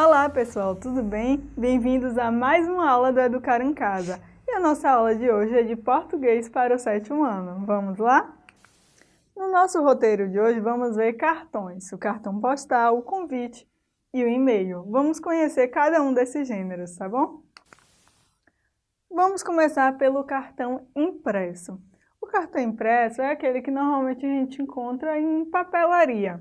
Olá pessoal, tudo bem? Bem-vindos a mais uma aula do Educar em Casa. E a nossa aula de hoje é de português para o sétimo ano. Vamos lá? No nosso roteiro de hoje vamos ver cartões, o cartão postal, o convite e o e-mail. Vamos conhecer cada um desses gêneros, tá bom? Vamos começar pelo cartão impresso. O cartão impresso é aquele que normalmente a gente encontra em papelaria.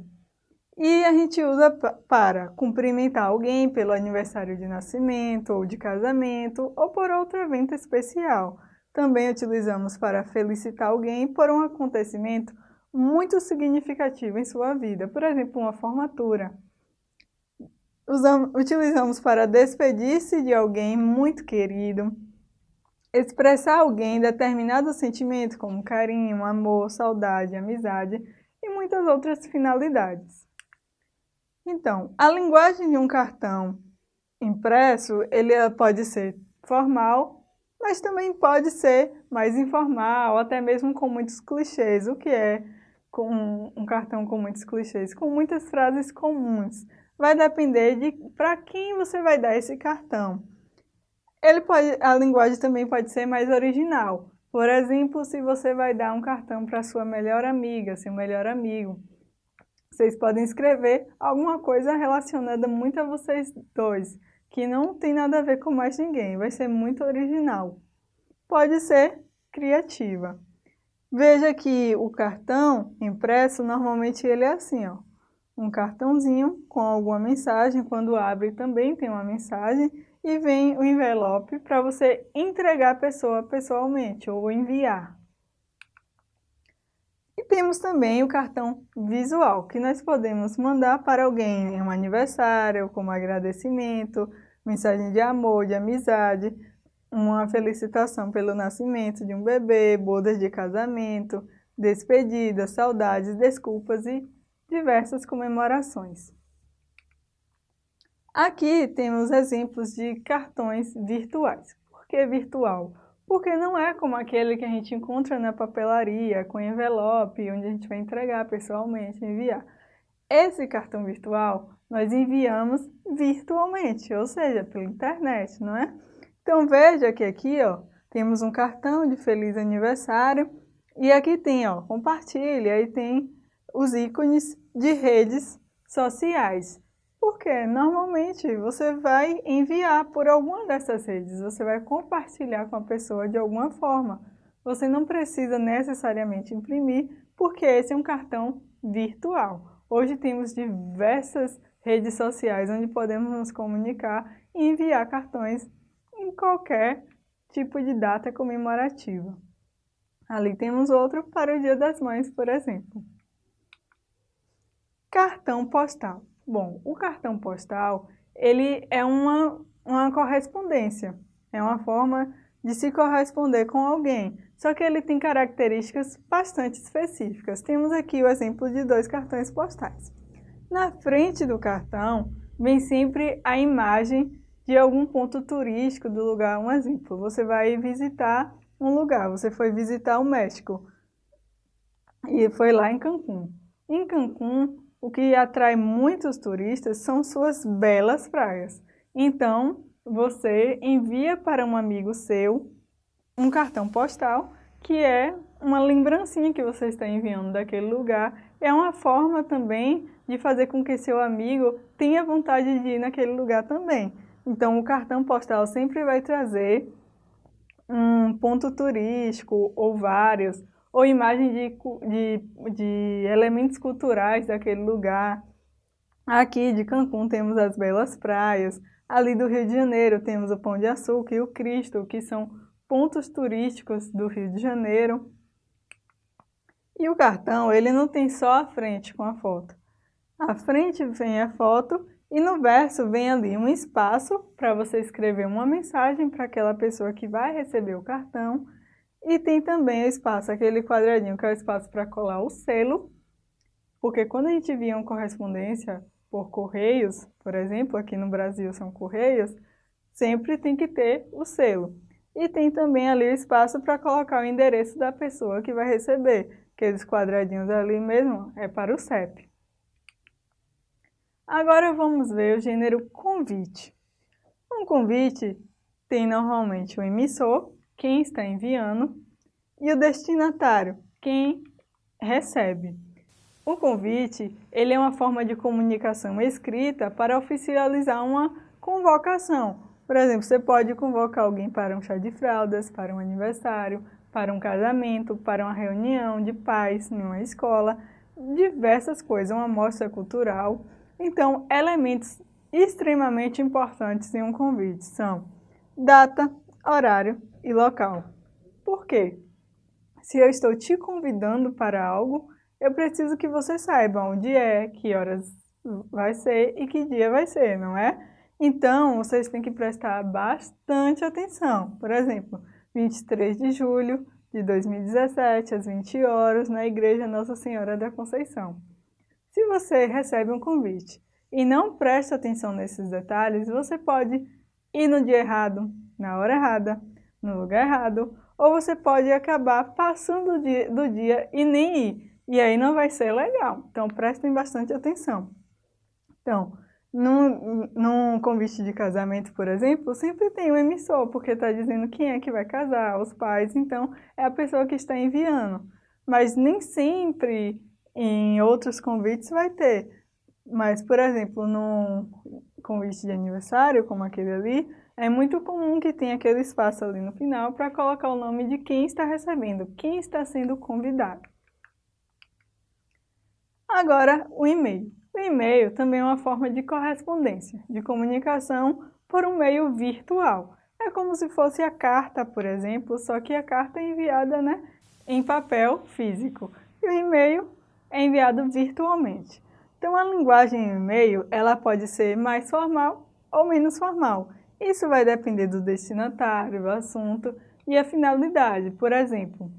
E a gente usa para cumprimentar alguém pelo aniversário de nascimento ou de casamento ou por outro evento especial. Também utilizamos para felicitar alguém por um acontecimento muito significativo em sua vida, por exemplo, uma formatura. Usamos, utilizamos para despedir-se de alguém muito querido, expressar alguém determinado sentimento como carinho, amor, saudade, amizade e muitas outras finalidades. Então, a linguagem de um cartão impresso, ele eh, pode ser formal, mas também pode ser mais informal, até mesmo com muitos clichês. O que é com um cartão com muitos clichês? Com muitas frases comuns. Vai depender de para quem você vai dar esse cartão. Ele pode, a linguagem também pode ser mais original. Por exemplo, se você vai dar um cartão para sua melhor amiga, seu melhor amigo, vocês podem escrever alguma coisa relacionada muito a vocês dois, que não tem nada a ver com mais ninguém, vai ser muito original. Pode ser criativa. Veja que o cartão impresso, normalmente ele é assim, ó. Um cartãozinho com alguma mensagem, quando abre também tem uma mensagem e vem o envelope para você entregar a pessoa pessoalmente ou enviar temos também o cartão visual, que nós podemos mandar para alguém em um aniversário, como agradecimento, mensagem de amor, de amizade, uma felicitação pelo nascimento de um bebê, bodas de casamento, despedidas, saudades, desculpas e diversas comemorações. Aqui temos exemplos de cartões virtuais. Por que virtual? Porque não é como aquele que a gente encontra na papelaria, com envelope, onde a gente vai entregar pessoalmente, enviar. Esse cartão virtual nós enviamos virtualmente, ou seja, pela internet, não é? Então veja que aqui ó, temos um cartão de feliz aniversário e aqui tem ó, compartilhe, aí tem os ícones de redes sociais. Porque normalmente você vai enviar por alguma dessas redes, você vai compartilhar com a pessoa de alguma forma. Você não precisa necessariamente imprimir, porque esse é um cartão virtual. Hoje temos diversas redes sociais onde podemos nos comunicar e enviar cartões em qualquer tipo de data comemorativa. Ali temos outro para o Dia das Mães, por exemplo. Cartão postal. Bom, o cartão postal, ele é uma, uma correspondência, é uma forma de se corresponder com alguém, só que ele tem características bastante específicas. Temos aqui o exemplo de dois cartões postais. Na frente do cartão vem sempre a imagem de algum ponto turístico do lugar. Um exemplo, você vai visitar um lugar, você foi visitar o México e foi lá em Cancún. Em Cancún, o que atrai muitos turistas são suas belas praias. Então, você envia para um amigo seu um cartão postal, que é uma lembrancinha que você está enviando daquele lugar. É uma forma também de fazer com que seu amigo tenha vontade de ir naquele lugar também. Então, o cartão postal sempre vai trazer um ponto turístico ou vários, ou imagem de, de, de elementos culturais daquele lugar. Aqui de Cancún temos as belas praias, ali do Rio de Janeiro temos o Pão de Açúcar e o Cristo, que são pontos turísticos do Rio de Janeiro. E o cartão, ele não tem só a frente com a foto. A frente vem a foto e no verso vem ali um espaço para você escrever uma mensagem para aquela pessoa que vai receber o cartão e tem também o espaço, aquele quadradinho que é o espaço para colar o selo, porque quando a gente via uma correspondência por correios, por exemplo, aqui no Brasil são correios, sempre tem que ter o selo. E tem também ali o espaço para colocar o endereço da pessoa que vai receber. Aqueles quadradinhos ali mesmo é para o CEP. Agora vamos ver o gênero convite. Um convite tem normalmente o emissor, quem está enviando, e o destinatário, quem recebe. O convite ele é uma forma de comunicação escrita para oficializar uma convocação. Por exemplo, você pode convocar alguém para um chá de fraldas, para um aniversário, para um casamento, para uma reunião de pais em uma escola, diversas coisas, uma mostra cultural. Então, elementos extremamente importantes em um convite são data, horário e local. Por quê? Se eu estou te convidando para algo, eu preciso que você saiba onde é, que horas vai ser e que dia vai ser, não é? Então, vocês têm que prestar bastante atenção. Por exemplo, 23 de julho de 2017, às 20 horas, na Igreja Nossa Senhora da Conceição. Se você recebe um convite e não presta atenção nesses detalhes, você pode ir no dia errado, na hora errada, no lugar errado, ou você pode acabar passando do dia, e nem ir. E aí não vai ser legal. Então prestem bastante atenção. Então, num, num convite de casamento, por exemplo, sempre tem um emissor, porque está dizendo quem é que vai casar, os pais, então é a pessoa que está enviando. Mas nem sempre em outros convites vai ter. Mas, por exemplo, num convite de aniversário, como aquele ali, é muito comum que tenha aquele espaço ali no final para colocar o nome de quem está recebendo, quem está sendo convidado. Agora, o e-mail. O e-mail também é uma forma de correspondência, de comunicação por um meio virtual. É como se fosse a carta, por exemplo, só que a carta é enviada né, em papel físico. E o e-mail é enviado virtualmente. Então a linguagem e-mail ela pode ser mais formal ou menos formal. Isso vai depender do destinatário, do assunto e a finalidade. Por exemplo,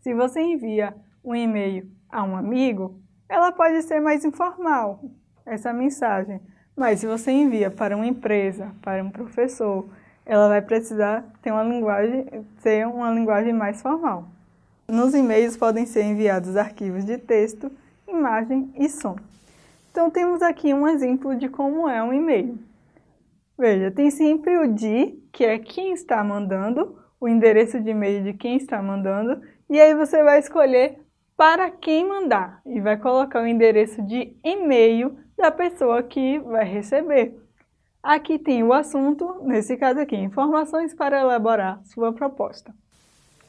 se você envia um e-mail a um amigo, ela pode ser mais informal, essa mensagem. Mas se você envia para uma empresa, para um professor, ela vai precisar ter uma linguagem, ter uma linguagem mais formal. Nos e-mails podem ser enviados arquivos de texto, imagem e som. Então temos aqui um exemplo de como é um e-mail. Veja, tem sempre o de, que é quem está mandando, o endereço de e-mail de quem está mandando, e aí você vai escolher para quem mandar e vai colocar o endereço de e-mail da pessoa que vai receber. Aqui tem o assunto, nesse caso aqui, informações para elaborar sua proposta.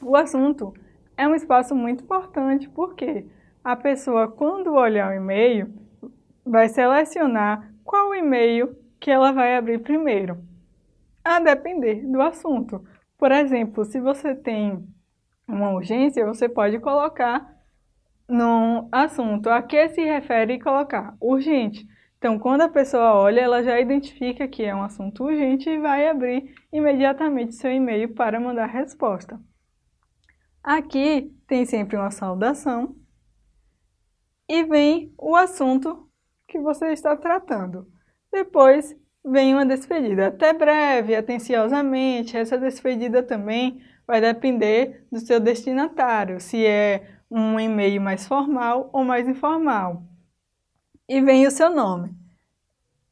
O assunto é um espaço muito importante porque a pessoa, quando olhar o e-mail, vai selecionar qual e-mail que ela vai abrir primeiro, a depender do assunto. Por exemplo, se você tem uma urgência, você pode colocar no assunto a que se refere e colocar urgente. Então, quando a pessoa olha, ela já identifica que é um assunto urgente e vai abrir imediatamente seu e-mail para mandar resposta. Aqui tem sempre uma saudação e vem o assunto que você está tratando. Depois vem uma despedida. Até breve, atenciosamente. Essa despedida também vai depender do seu destinatário, se é um e-mail mais formal ou mais informal. E vem o seu nome.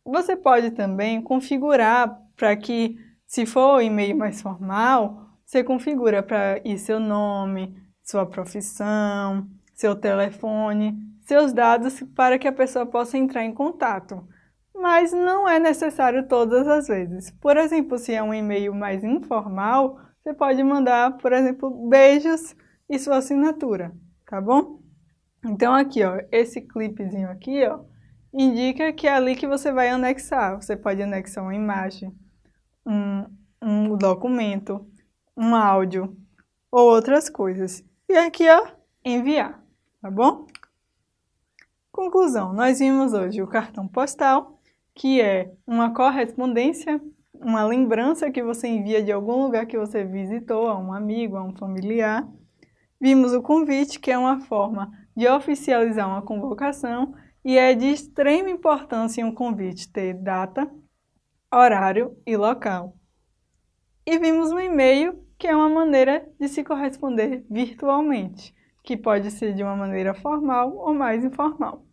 Você pode também configurar para que, se for o e-mail mais formal, você configura para ir seu nome, sua profissão, seu telefone, seus dados para que a pessoa possa entrar em contato. Mas não é necessário todas as vezes. Por exemplo, se é um e-mail mais informal, você pode mandar, por exemplo, beijos e sua assinatura, tá bom? Então aqui, ó, esse clipezinho aqui, ó, indica que é ali que você vai anexar. Você pode anexar uma imagem, um, um documento, um áudio ou outras coisas. E aqui, ó, enviar, tá bom? Conclusão, nós vimos hoje o cartão postal, que é uma correspondência, uma lembrança que você envia de algum lugar que você visitou, a um amigo, a um familiar. Vimos o convite, que é uma forma de oficializar uma convocação e é de extrema importância em um convite ter data, horário e local. E vimos o e-mail, que é uma maneira de se corresponder virtualmente, que pode ser de uma maneira formal ou mais informal.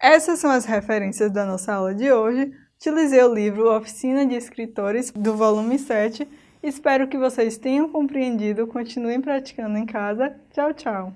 Essas são as referências da nossa aula de hoje. Utilizei o livro Oficina de Escritores, do volume 7. Espero que vocês tenham compreendido. Continuem praticando em casa. Tchau, tchau!